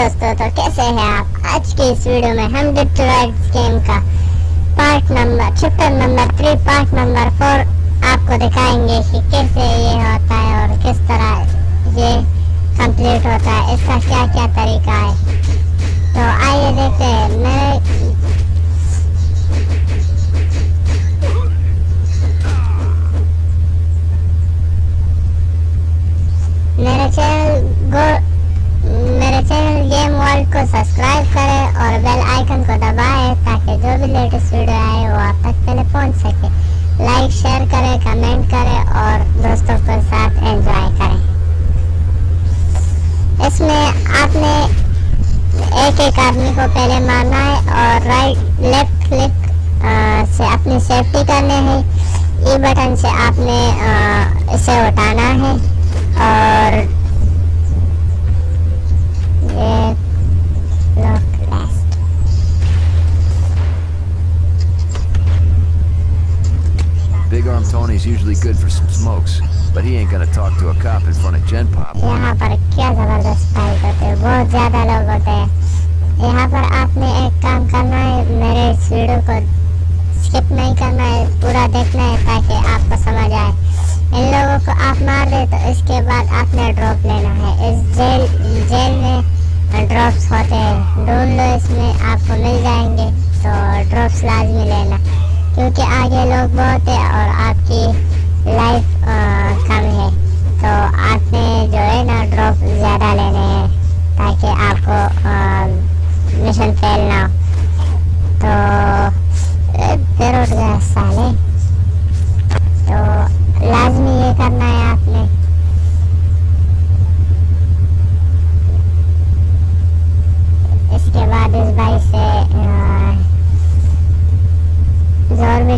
दोस्तों तो कैसे हैं आप? आज के इस वीडियो में हम डिट्रॉइट गेम का part number chapter number three part number four आपको दिखाएँगे कि कैसे ये होता है और किस तरह ये कंप्लीट होता है। इसका क्या क्या तरीका है? तो आइए देखते हैं। मेरे आइकन को दबाएँ ताकि जो भी लेटेस्ट वीडियो आए वो आप तक पहले पहुँच सके। लाइक शेयर करें कमेंट करें और दोस्तों के साथ एंजॉय करें। इसमें आपने एक एक आदमी को पहले मारना है और राइट लेफ़्ट क्लिक से अपनी सेफ्टी करनी है। ई बटन से आपने आ, इसे उठाना है और Arm Tony's usually good for some smokes, but he ain't gonna talk to a cop in front of Gen Pop. यहाँ पर क्या ज़बरदस्त फाइट होते हैं बहुत ज़्यादा लोग होते हैं यहाँ पर आपने एक काम करना है मेरे इस वीडियो को स्किप नहीं करना है पूरा देखना है ताकि आपको समझ आए इन लोगों को आप मार दे तो इसके बाद आपने ड्रॉप लेना है इस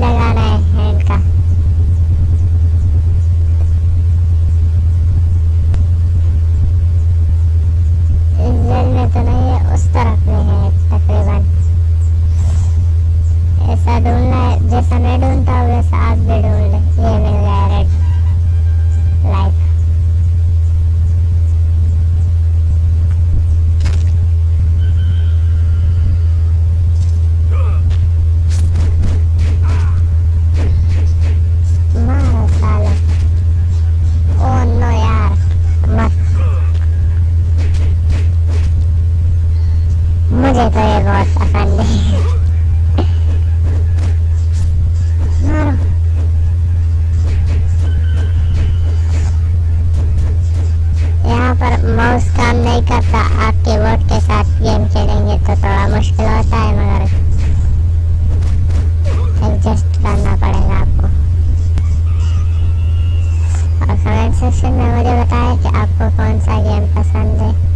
ज़ोर भी मुझे तो ये बहुत पसंद है यहाँ के साथ गेम खेलेंगे तो थोड़ा मुश्किल होता है मगर एडजस्ट करना पड़ेगा आपको मुझे बताएँ कि आपको कौन सा गेम पसंद है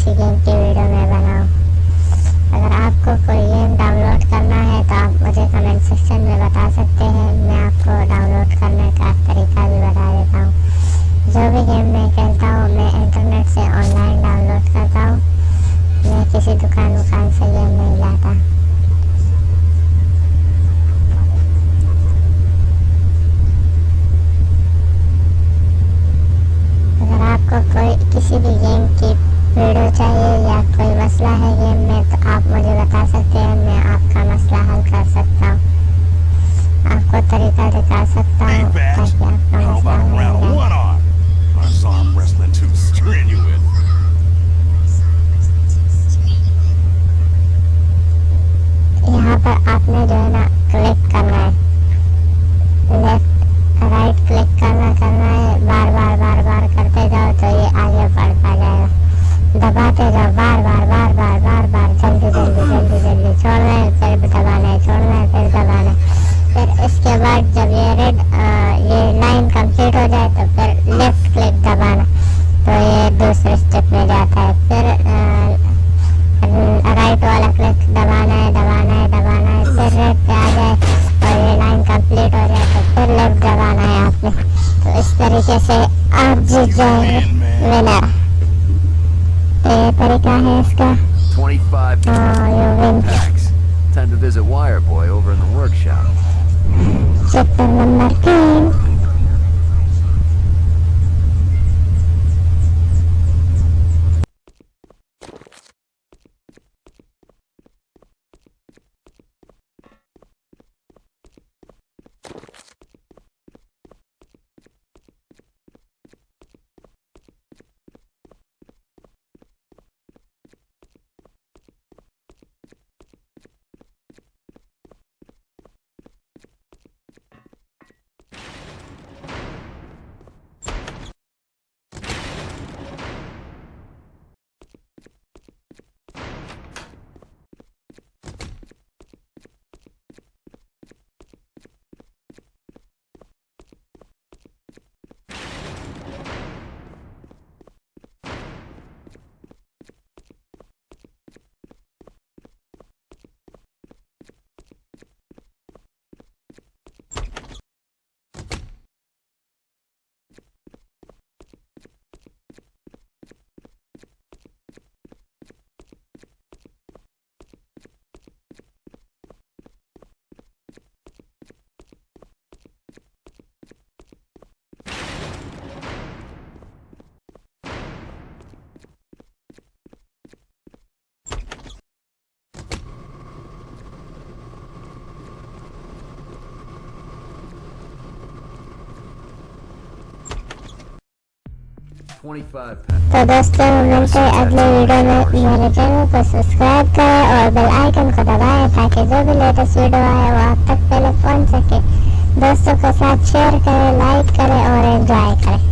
सी गेम की वीडियो मैं बनाऊँ। अगर आपको कोई गेम डाउनलोड करना है तो आप मुझे कमेंट सेक्शन मसला है ये मैं तो आप मुझे कंप्लीट हो जाए तो फिर लेफ़्ट क्लिक दबाना तो ये दूसरे स्टेप में जाता है। फिर राइट वाला क्लिक दबाना है दबाना है दबाना है फिर रेड पे आ जाए और ये लाइन कंप्लीट हो जाए तो फिर लेफ़्ट दबाना है आपने। तो इस तरीके से आप जीत जाएँगे। विनर तो ये तरीका है इसका। हाँ, Time to visit Wireboy over in the workshop. Chapter number 10. तो दोस्तों, मिलते अगले वीडियो में। मेरे चैनल को सब्सक्राइब करें और बेल आइकन को दबाएँ ताकि जो भी लेटेस्ट वीडियो आए, वो आप तक पहले पहुँच सके। दोस्तों के साथ शेयर करें लाइक करें और एंजॉय करें।